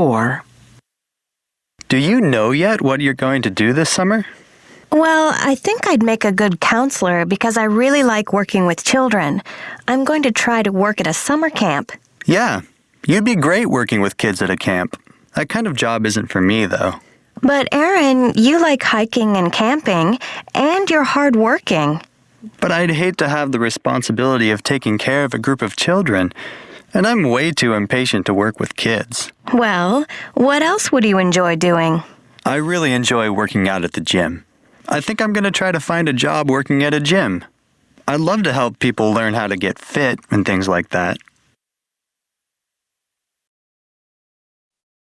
4. Do you know yet what you're going to do this summer? Well, I think I'd make a good counselor because I really like working with children. I'm going to try to work at a summer camp. Yeah, you'd be great working with kids at a camp. That kind of job isn't for me, though. But Aaron, you like hiking and camping, and you're hardworking. But I'd hate to have the responsibility of taking care of a group of children, and I'm way too impatient to work with kids. Well, what else would you enjoy doing? I really enjoy working out at the gym. I think I'm going to try to find a job working at a gym. I'd love to help people learn how to get fit and things like that.